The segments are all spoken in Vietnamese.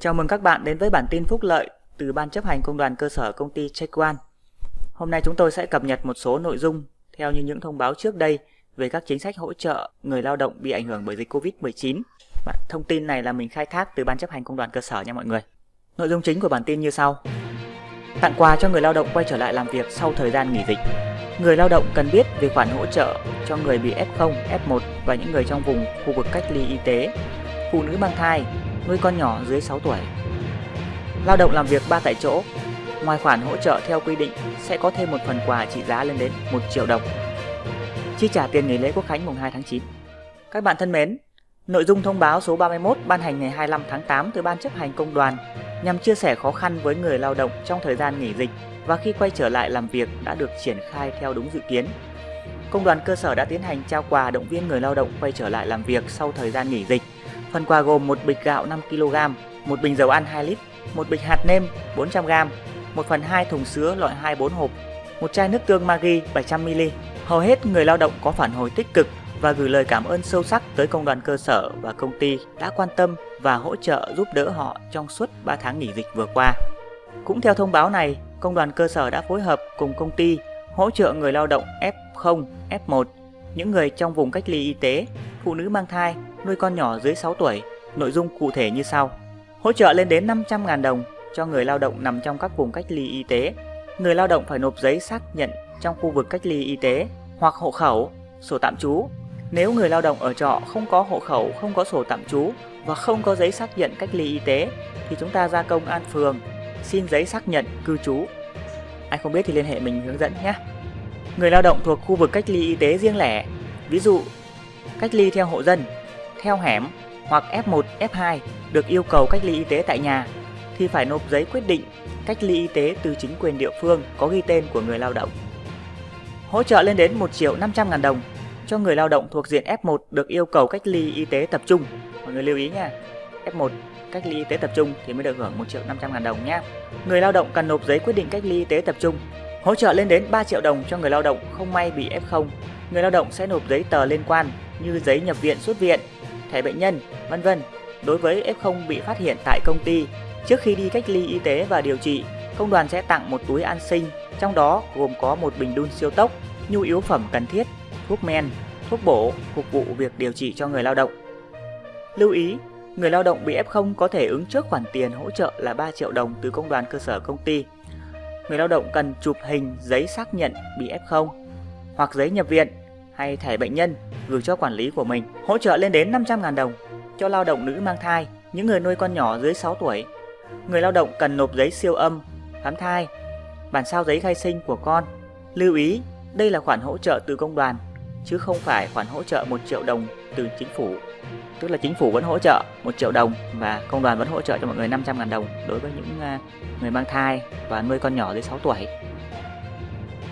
Chào mừng các bạn đến với bản tin phúc lợi từ Ban chấp hành Công đoàn cơ sở công ty Chequan. Hôm nay chúng tôi sẽ cập nhật một số nội dung theo như những thông báo trước đây về các chính sách hỗ trợ người lao động bị ảnh hưởng bởi dịch Covid-19. Thông tin này là mình khai thác từ Ban chấp hành Công đoàn cơ sở nha mọi người. Nội dung chính của bản tin như sau. Tặng quà cho người lao động quay trở lại làm việc sau thời gian nghỉ dịch. Người lao động cần biết về khoản hỗ trợ cho người bị F0, F1 và những người trong vùng khu vực cách ly y tế, phụ nữ mang thai, nuôi con nhỏ dưới 6 tuổi. Lao động làm việc 3 tại chỗ, ngoài khoản hỗ trợ theo quy định sẽ có thêm một phần quà trị giá lên đến 1 triệu đồng. Chi trả tiền nghỉ lễ Quốc khánh mùng 2 tháng 9. Các bạn thân mến, nội dung thông báo số 31 ban hành ngày 25 tháng 8 từ Ban chấp hành công đoàn nhằm chia sẻ khó khăn với người lao động trong thời gian nghỉ dịch và khi quay trở lại làm việc đã được triển khai theo đúng dự kiến. Công đoàn cơ sở đã tiến hành trao quà động viên người lao động quay trở lại làm việc sau thời gian nghỉ dịch. Phần quà gồm một bịch gạo 5 kg, một bình dầu ăn 2 lít, một bịch hạt nêm 400 g, 1 phần 2 thùng sứa loại 24 hộp, một chai nước tương Maggi 700 ml. Hầu hết người lao động có phản hồi tích cực và gửi lời cảm ơn sâu sắc tới công đoàn cơ sở và công ty đã quan tâm và hỗ trợ giúp đỡ họ trong suốt 3 tháng nghỉ dịch vừa qua. Cũng theo thông báo này, công đoàn cơ sở đã phối hợp cùng công ty hỗ trợ người lao động F0, F1, những người trong vùng cách ly y tế, phụ nữ mang thai, nuôi con nhỏ dưới 6 tuổi. Nội dung cụ thể như sau. Hỗ trợ lên đến 500.000 đồng cho người lao động nằm trong các vùng cách ly y tế. Người lao động phải nộp giấy xác nhận trong khu vực cách ly y tế hoặc hộ khẩu, sổ tạm trú. Nếu người lao động ở trọ không có hộ khẩu, không có sổ tạm trú và không có giấy xác nhận cách ly y tế thì chúng ta ra công an phường xin giấy xác nhận cư trú. Ai không biết thì liên hệ mình hướng dẫn nhé. Người lao động thuộc khu vực cách ly y tế riêng lẻ, ví dụ cách ly theo hộ dân, theo hẻm hoặc F1, F2 được yêu cầu cách ly y tế tại nhà thì phải nộp giấy quyết định cách ly y tế từ chính quyền địa phương có ghi tên của người lao động. Hỗ trợ lên đến 1 triệu 500 ngàn đồng cho người lao động thuộc diện F1 được yêu cầu cách ly y tế tập trung. Mọi người lưu ý nha. F1 cách ly y tế tập trung thì mới được hưởng 1 triệu 500 ngàn đồng nhé. Người lao động cần nộp giấy quyết định cách ly y tế tập trung. Hỗ trợ lên đến 3 triệu đồng cho người lao động không may bị F0. Người lao động sẽ nộp giấy tờ liên quan như giấy nhập viện xuất viện, thẻ bệnh nhân, vân vân. Đối với F0 bị phát hiện tại công ty, trước khi đi cách ly y tế và điều trị, công đoàn sẽ tặng một túi an sinh, trong đó gồm có một bình đun siêu tốc, nhu yếu phẩm cần thiết, thuốc men, thuốc bổ phục vụ việc điều trị cho người lao động. Lưu ý, người lao động bị F0 có thể ứng trước khoản tiền hỗ trợ là 3 triệu đồng từ công đoàn cơ sở công ty. Người lao động cần chụp hình giấy xác nhận bị F0 hoặc giấy nhập viện hay thẻ bệnh nhân gửi cho quản lý của mình, hỗ trợ lên đến 500.000 đồng cho lao động nữ mang thai, những người nuôi con nhỏ dưới 6 tuổi. Người lao động cần nộp giấy siêu âm, khám thai, bản sao giấy khai sinh của con. Lưu ý, đây là khoản hỗ trợ từ công đoàn, chứ không phải khoản hỗ trợ 1 triệu đồng từ chính phủ. Tức là chính phủ vẫn hỗ trợ 1 triệu đồng và công đoàn vẫn hỗ trợ cho mọi người 500.000 đồng đối với những à, người mang thai và nuôi con nhỏ dưới 6 tuổi.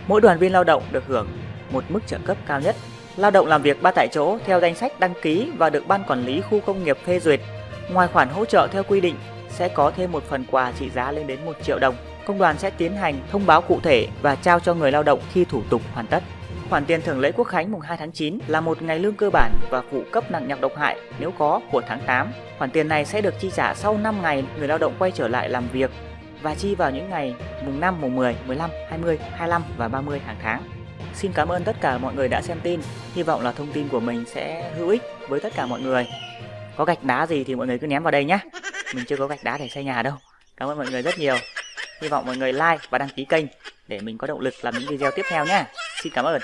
Mỗi đoàn viên lao động được hưởng một mức trợ cấp cao nhất. Lao động làm việc ba tại chỗ theo danh sách đăng ký và được ban quản lý khu công nghiệp phê duyệt. Ngoài khoản hỗ trợ theo quy định, sẽ có thêm một phần quà trị giá lên đến 1 triệu đồng. Công đoàn sẽ tiến hành thông báo cụ thể và trao cho người lao động khi thủ tục hoàn tất. Khoản tiền thưởng lễ quốc khánh mùng 2 tháng 9 là một ngày lương cơ bản và phụ cấp nặng nhọc độc hại nếu có của tháng 8. Khoản tiền này sẽ được chi trả sau 5 ngày người lao động quay trở lại làm việc và chi vào những ngày mùng 5, mùng 10, 15, 20, 25 và 30 hàng tháng. Xin cảm ơn tất cả mọi người đã xem tin. Hy vọng là thông tin của mình sẽ hữu ích với tất cả mọi người. Có gạch đá gì thì mọi người cứ ném vào đây nhé. Mình chưa có gạch đá để xây nhà đâu. Cảm ơn mọi người rất nhiều. Hy vọng mọi người like và đăng ký kênh để mình có động lực làm những video tiếp theo nhé. Xin cảm ơn.